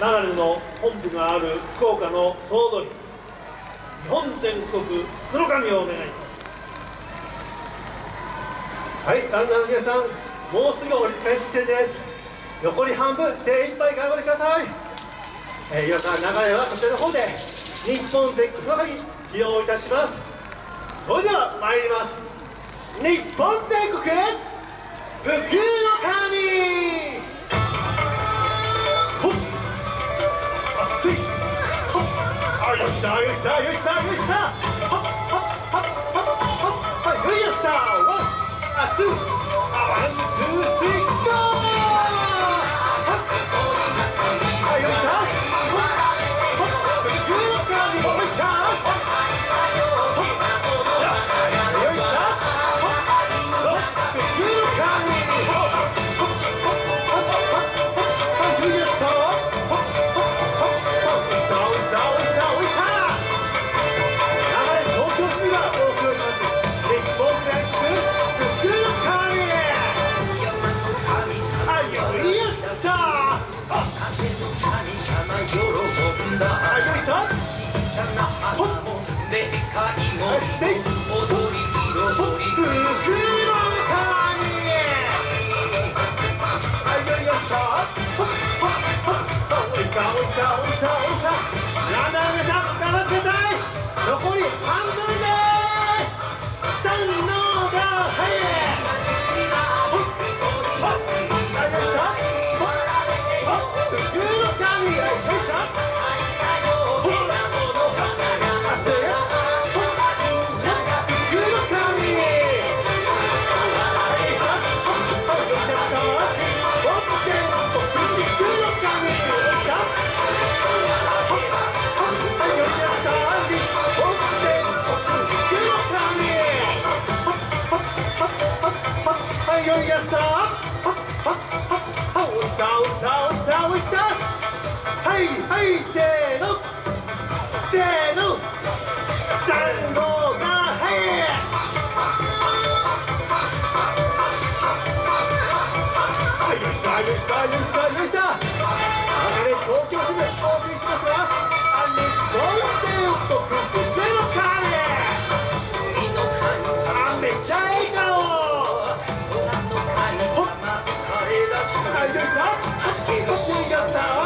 長野の本部がある福岡の総取り。日本全国黒髪をお願いします。はい旦那の皆さんもうすぐ折り返し地点です。残り半分精一杯頑張りください、えー、今から流れはこちらの方で日本全国黒髪披露いたします。それでは参ります。日本全国ブッしたよいしたよいしたはっはっはっはっはっはいよいしたワンあツー。gritando? はいはいせの。she got time.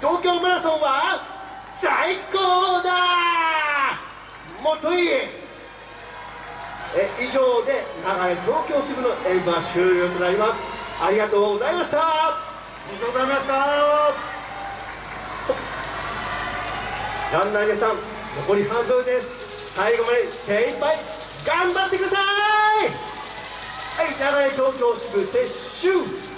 東京マラソンは最高だもとい。いえ以上で流東京支部の終了となりますありがとうございましたありがとうございましたランナーさん残り半分です。最後まで精一杯頑張ってください。はい、流れ東京支部撤収。